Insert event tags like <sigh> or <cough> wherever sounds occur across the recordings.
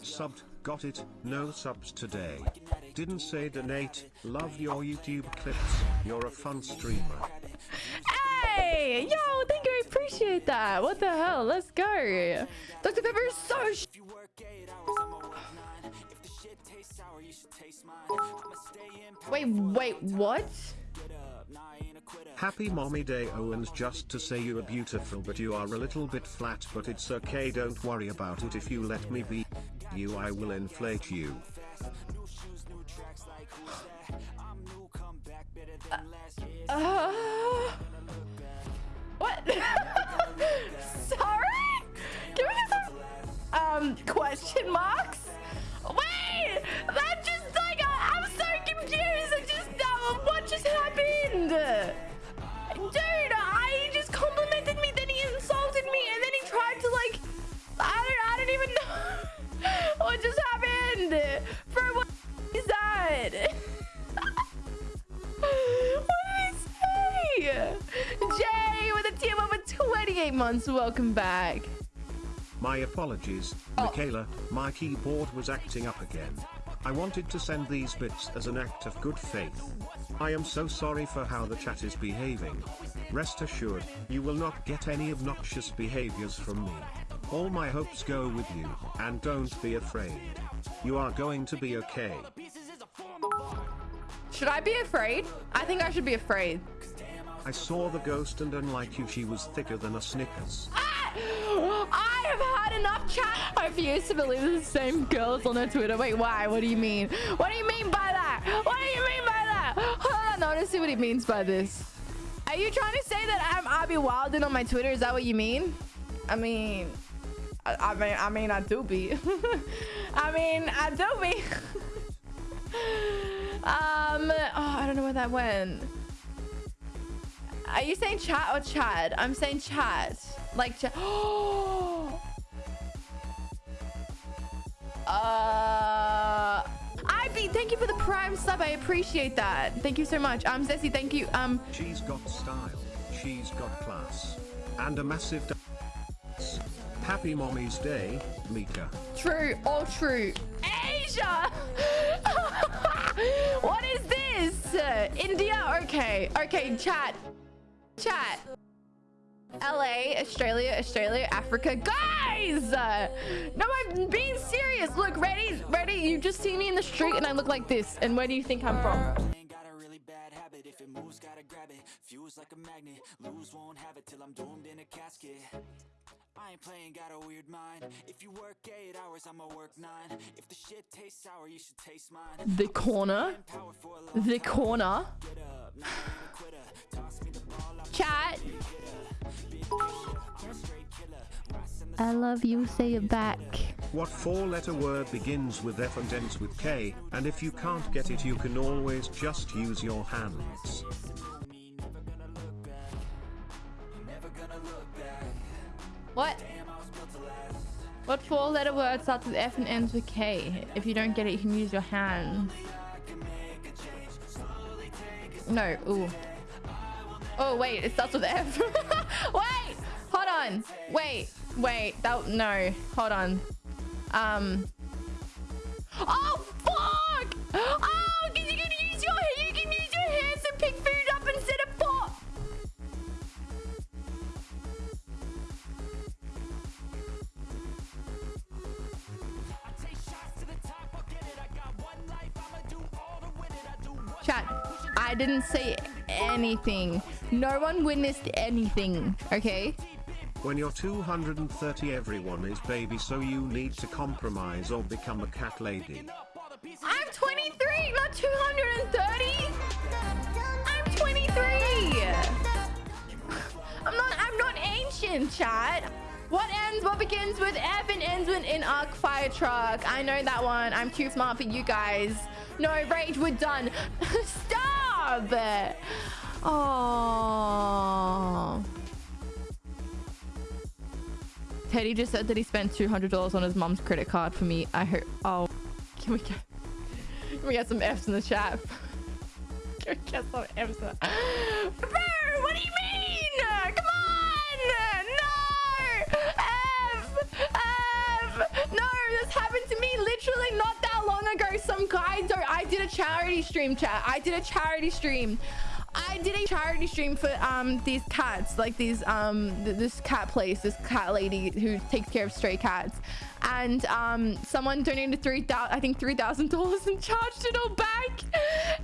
just subbed, got it, no subs today. Didn't say donate, love your YouTube clips, you're a fun streamer. Hey, yo, thank you. I appreciate that. What the hell? Let's go. Dr. Pepper is so sh Wait, wait, what? Happy mommy day Owens just to say you are beautiful but you are a little bit flat but it's okay don't worry about it if you let me be you I will inflate you. Uh, what? Months. Welcome back. My apologies, Oh. Michaela, my keyboard was acting up again. I wanted to send these bits as an act of good faith. I am so sorry for how the chat is behaving. Rest assured, you will not get any obnoxious behaviors from me. All my hopes go with you, and don't be afraid. You are going to be okay. Should I be afraid? I think I should be afraid. I saw the ghost and unlike you she was thicker than a Snickers. I have had enough chat. I refuse to believe the same girls on her Twitter. Wait, why? What do you mean? What do you mean by that? What do you mean by that? Hold on, I want to see what he means by this. Are you trying to say that I'm Abby Wilden on my Twitter? Is that what you mean? I mean, I, I mean, I mean, I do be. <laughs> I mean, I do be. <laughs> um, oh, I don't know where that went. Are you saying chat or Chad? I'm saying chat. Like chat. Oh. <gasps> uh. Ivy, thank you for the prime sub. I appreciate that. Thank you so much. Um, Zessie, thank you. Um, She's got style, she's got class, and a massive. Happy Mommy's Day, Mika. true, all true. Asia. <laughs> what is this? India. Okay. Okay. Chat. Chat. LA, Australia, Australia, Africa. Guys! Uh, no, I'm being serious. Look, ready, ready. You just see me in the street and I look like this. And where do you think I'm from? If it moves, gotta grab it. Fuse like a magnet. Lose, won't have it till I'm doomed in a casket. I ain't playing, got a weird mind. If you work eight hours, I'ma work nine. If the shit tastes sour, you should taste mine. The corner. Power for a long The corner. get up. Not even a quitter. Toss me the ball, I'm Chat. a straight killer. Rising the I love you. Say it back. What four letter word begins with F and ends with K, and if you can't get it you can always just use your hands. What? What four letter word starts with F and ends with K? If you don't get it, you can use your hands. No, ooh. Oh, wait, it starts with F. <laughs> wait, hold on. Wait, wait, that, no, hold on. Um. Chat, I didn't say anything. No one witnessed anything, okay? When you're 230 everyone is baby so you need to compromise or become a cat lady. I'm 23, not 230. I'm 23. <laughs> I'm not. I'm not ancient, chat. What ends? What begins with F and ends with an arc fire truck? I know that one. I'm too smart for you guys. No rage. We're done. <laughs> Stop. Oh. Teddy just said that he spent $200 on his mom's credit card for me. I hope. Oh, can we get, can we get some F's in the chat? <laughs> Can we get some F's in the... Bro, what do you mean? Come on! No! F! F! No, this happened to me charity stream, chat. I did a charity stream. I did a charity stream for um these cats, like these um th this cat place, this cat lady who takes care of stray cats, and um someone donated three thousand, I think three thousand dollars and charged it all back.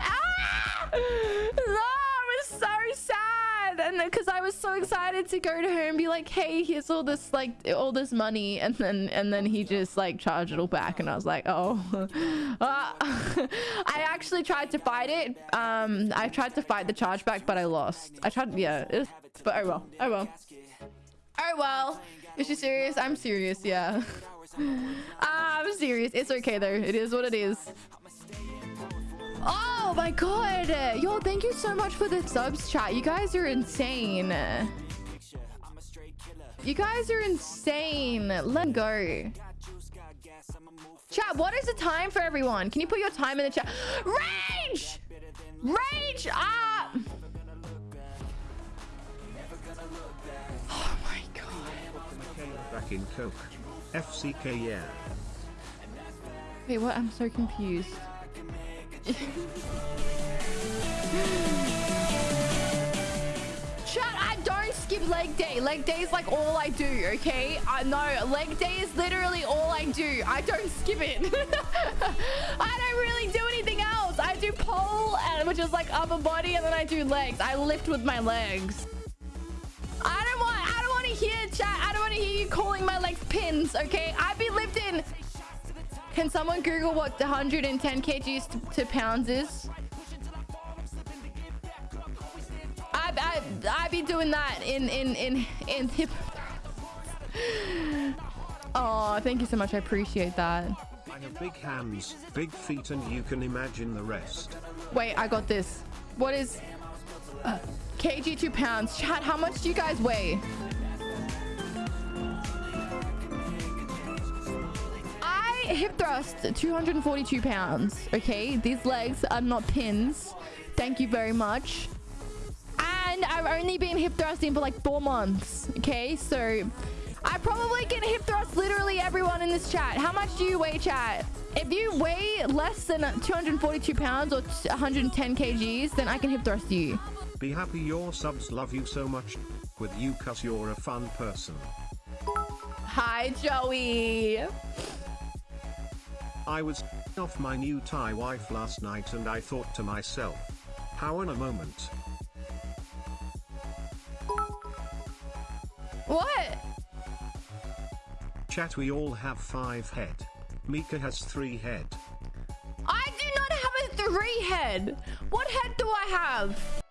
Ah! Oh, I was so sad, and because I was so excited to go to her and be like, hey, here's all this like all this money, and then and then he just like charged it all back, and I was like, oh. Ah. <laughs> <laughs> I actually tried to fight it. Um, I tried to fight the chargeback, but I lost. I tried, yeah. Was, but oh well. Oh well. Oh well. Is she serious? I'm serious. Yeah. <laughs> Ah, I'm serious. It's okay though. It is what it is. Oh my god. Yo, thank you so much for the subs chat. You guys are insane. You guys are insane. Let go. Chat, what is the time for everyone? Can you put your time in the chat? Rage! Rage! up! Oh my god. Back in Coke. FCK yeah. Wait, what? I'm so confused. <laughs> Chat, I don't skip leg day. Leg day is like all I do, okay? I know, leg day is literally all I do. I don't skip it. <laughs> I don't really do anything else. I do pole, and which is like upper body, and then I do legs. I lift with my legs. I don't want, I don't want to hear chat. I don't want to hear you calling my legs pins, okay? I be lifting. Can someone Google what 110 kgs to, to pounds is? I, I, I be doing that in, in, in, in hip. oh, thank you so much. I appreciate that. I have big hands, big feet and you can imagine the rest. Wait, I got this. What is uh, kg two pounds? Chat, how much do you guys weigh? Hip thrust 242 pounds. Okay, these legs are not pins. Thank you very much. And I've only been hip thrusting for like four months. Okay, so I probably can hip thrust literally everyone in this chat. How much do you weigh, chat? If you weigh less than 242 pounds or 110 kgs, then I can hip thrust you. Be happy your subs love you so much with you cause you're a fun person. Hi, Joey. I was off my new Thai wife last night and I thought to myself, how in a moment. What? Chat we all have five head. Mika has three head. I do not have a three head. What head do I have?